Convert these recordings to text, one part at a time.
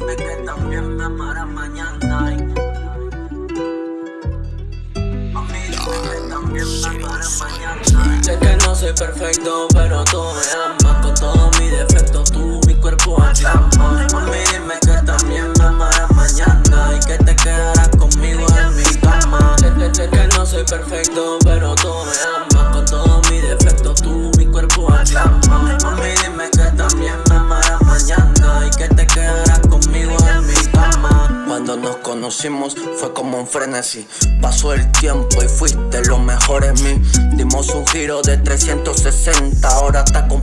decirme que también me amarás mañana. Sé que no soy perfecto, pero tú me amas con todo fue como un frenesí. Pasó el tiempo y fuiste lo mejor en mí. Dimos un giro de 360 Ahora está completa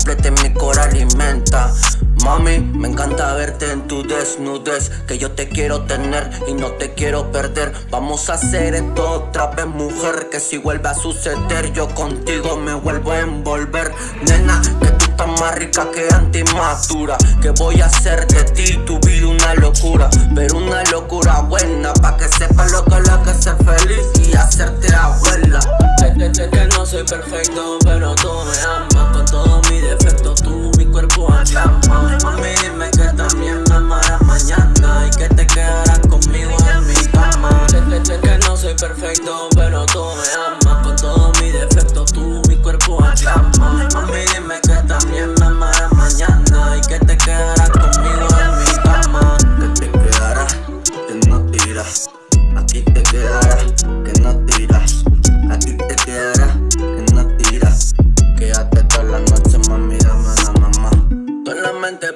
me encanta verte en tu desnudez Que yo te quiero tener y no te quiero perder. Vamos a hacer esto otra vez mujer Que si vuelve a suceder yo contigo me vuelvo a envolver. Nena, que tú estás más rica que antimatura. Que voy a hacer de ti tu vida una locura Pero una locura buena Pa' que sepas lo que es lo que ser feliz Y hacerte abuela. Que no soy perfecto,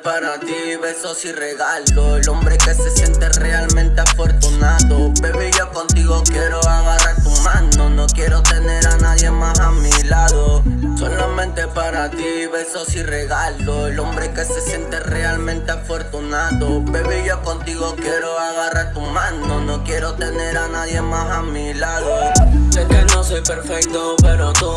para ti, besos y regalos. El hombre que se siente realmente afortunado. Baby, yo contigo quiero agarrar tu mano. No quiero tener a nadie más a mi lado. Solamente para ti, besos y regalos. El hombre que se siente realmente afortunado. Baby, yo contigo quiero agarrar tu mano. No quiero tener a nadie más a mi lado. Sé que no soy perfecto, pero tú